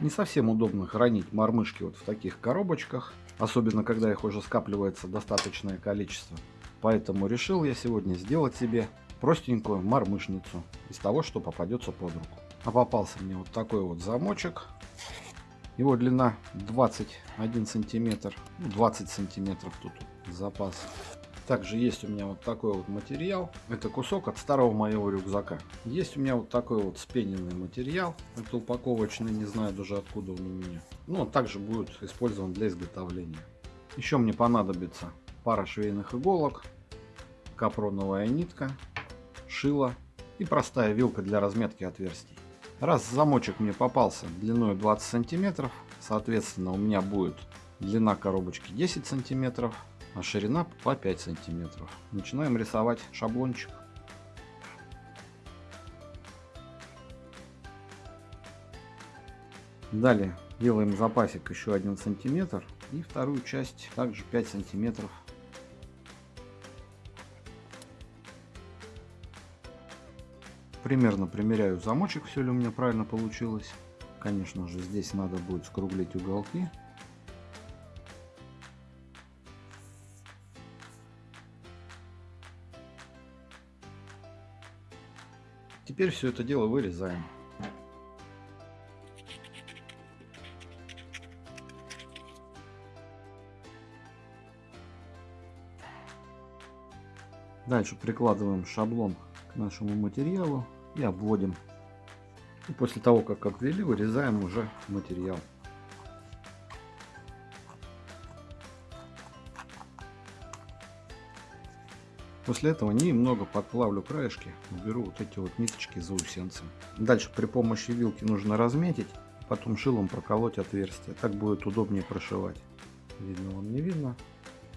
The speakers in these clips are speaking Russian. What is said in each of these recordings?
Не совсем удобно хранить мормышки вот в таких коробочках, особенно когда их уже скапливается достаточное количество. Поэтому решил я сегодня сделать себе простенькую мормышницу из того, что попадется под руку. А попался мне вот такой вот замочек. Его длина 21 сантиметр, 20 ну, сантиметров тут запас. Также есть у меня вот такой вот материал. Это кусок от старого моего рюкзака. Есть у меня вот такой вот спененный материал. Это упаковочный, не знаю даже откуда он у меня. Но он также будет использован для изготовления. Еще мне понадобится пара швейных иголок, капроновая нитка, шило и простая вилка для разметки отверстий. Раз замочек мне попался длиной 20 сантиметров, соответственно у меня будет длина коробочки 10 сантиметров, а ширина по 5 сантиметров. Начинаем рисовать шаблончик. Далее делаем запасик еще 1 сантиметр и вторую часть также 5 сантиметров. Примерно примеряю замочек, все ли у меня правильно получилось. Конечно же здесь надо будет скруглить уголки Теперь все это дело вырезаем. Дальше прикладываем шаблон к нашему материалу и обводим. И после того, как обвели, вырезаем уже материал. После этого немного подплавлю краешки, уберу вот эти вот ниточки заусенцы. Дальше при помощи вилки нужно разметить, потом шилом проколоть отверстие. Так будет удобнее прошивать. Видно вам не видно.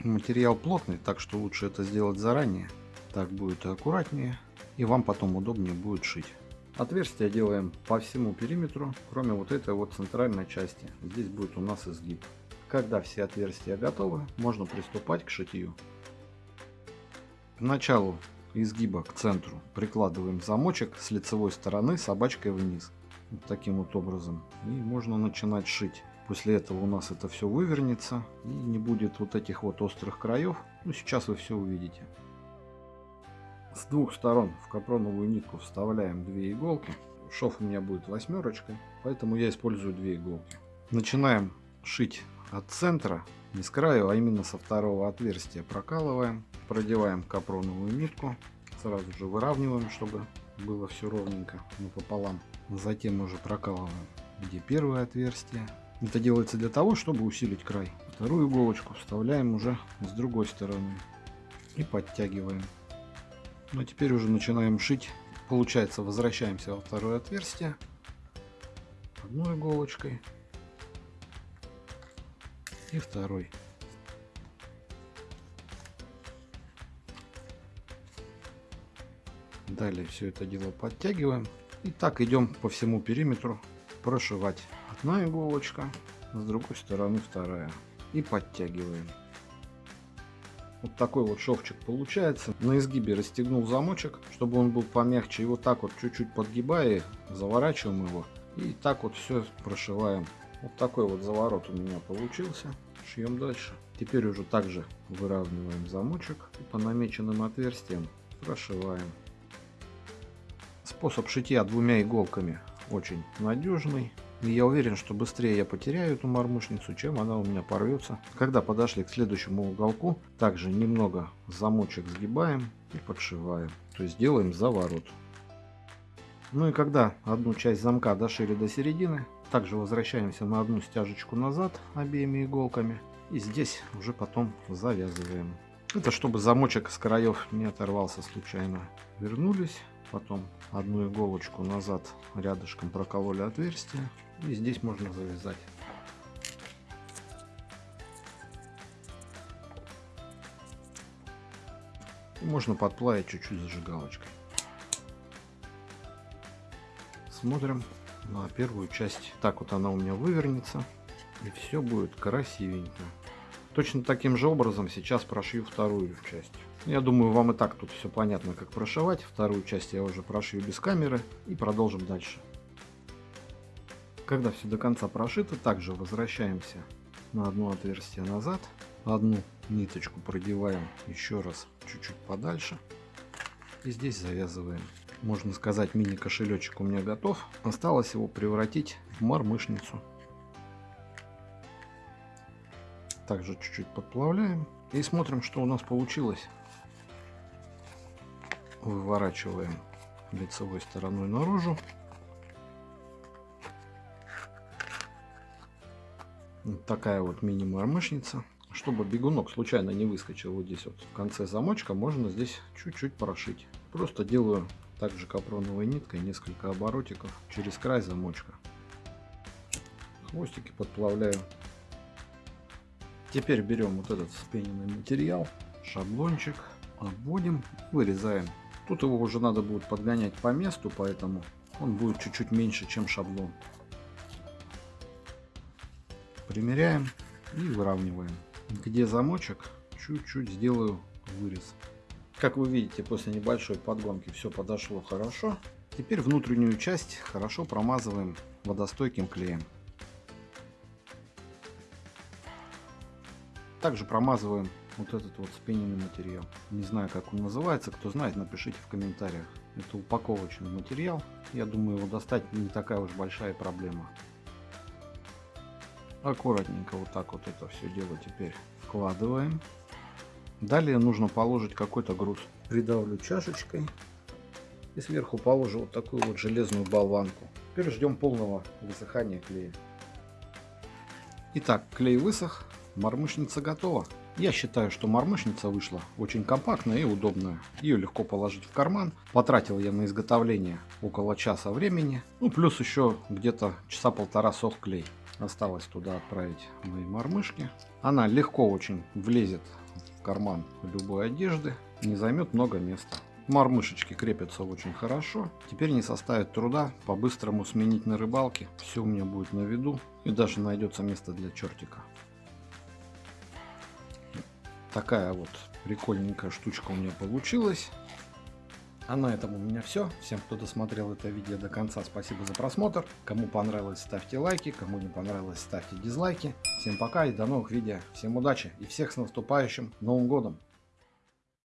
Материал плотный, так что лучше это сделать заранее. Так будет аккуратнее и вам потом удобнее будет шить. Отверстия делаем по всему периметру, кроме вот этой вот центральной части. Здесь будет у нас изгиб. Когда все отверстия готовы, можно приступать к шитью. К началу изгиба к центру прикладываем замочек с лицевой стороны собачкой вниз. Вот таким вот образом. И можно начинать шить. После этого у нас это все вывернется и не будет вот этих вот острых краев. Ну, сейчас вы все увидите. С двух сторон в капроновую нитку вставляем две иголки. Шов у меня будет восьмерочкой, поэтому я использую две иголки. Начинаем шить от центра, не с краю, а именно со второго отверстия прокалываем продеваем капроновую нитку, сразу же выравниваем, чтобы было все ровненько пополам. Затем уже прокалываем, где первое отверстие. Это делается для того, чтобы усилить край. Вторую иголочку вставляем уже с другой стороны и подтягиваем. Ну а теперь уже начинаем шить. Получается, возвращаемся во второе отверстие одной иголочкой и второй. Далее все это дело подтягиваем. И так идем по всему периметру прошивать. Одна иголочка, с другой стороны вторая. И подтягиваем. Вот такой вот шовчик получается. На изгибе расстегнул замочек, чтобы он был помягче. И вот так вот чуть-чуть подгибая, заворачиваем его. И так вот все прошиваем. Вот такой вот заворот у меня получился. Шьем дальше. Теперь уже также выравниваем замочек и по намеченным отверстиям прошиваем. Способ шитья двумя иголками очень надежный. И я уверен, что быстрее я потеряю эту мормышницу, чем она у меня порвется. Когда подошли к следующему уголку, также немного замочек сгибаем и подшиваем. То есть делаем заворот. Ну и когда одну часть замка дошили до середины, также возвращаемся на одну стяжечку назад обеими иголками. И здесь уже потом завязываем. Это чтобы замочек с краев не оторвался случайно. Вернулись, потом одну иголочку назад рядышком прокололи отверстие и здесь можно завязать можно подплавить чуть-чуть зажигалочкой смотрим на первую часть так вот она у меня вывернется и все будет красивенько точно таким же образом сейчас прошью вторую часть я думаю, вам и так тут все понятно, как прошивать. Вторую часть я уже прошью без камеры и продолжим дальше. Когда все до конца прошито, также возвращаемся на одно отверстие назад. Одну ниточку продеваем еще раз чуть-чуть подальше. И здесь завязываем. Можно сказать, мини-кошелечек у меня готов. Осталось его превратить в мормышницу. Также чуть-чуть подплавляем. И смотрим, что у нас получилось. Выворачиваем лицевой стороной наружу. Вот такая вот мини-мормышница. Чтобы бегунок случайно не выскочил вот здесь вот в конце замочка, можно здесь чуть-чуть прошить. Просто делаю также капроновой ниткой несколько оборотиков через край замочка. Хвостики подплавляю. Теперь берем вот этот спененный материал, шаблончик, обводим, вырезаем. Тут его уже надо будет подгонять по месту, поэтому он будет чуть-чуть меньше, чем шаблон. Примеряем и выравниваем. Где замочек, чуть-чуть сделаю вырез. Как вы видите, после небольшой подгонки все подошло хорошо. Теперь внутреннюю часть хорошо промазываем водостойким клеем. Также промазываем вот этот вот спененный материал. Не знаю, как он называется. Кто знает, напишите в комментариях. Это упаковочный материал. Я думаю, его достать не такая уж большая проблема. Аккуратненько вот так вот это все дело теперь вкладываем. Далее нужно положить какой-то груз. Придавлю чашечкой и сверху положу вот такую вот железную болванку. Теперь ждем полного высыхания клея. Итак, клей высох, мормышница готова. Я считаю, что мормышница вышла очень компактная и удобная. Ее легко положить в карман. Потратил я на изготовление около часа времени. Ну, плюс еще где-то часа полтора сох клей. Осталось туда отправить мои мормышки. Она легко очень влезет карман любой одежды. Не займет много места. Мормышечки крепятся очень хорошо. Теперь не составит труда по-быстрому сменить на рыбалке. Все у меня будет на виду. И даже найдется место для чертика. Такая вот прикольненькая штучка у меня получилась. А на этом у меня все. Всем, кто досмотрел это видео до конца, спасибо за просмотр. Кому понравилось, ставьте лайки. Кому не понравилось, ставьте дизлайки. Всем пока и до новых видео. Всем удачи и всех с наступающим Новым Годом!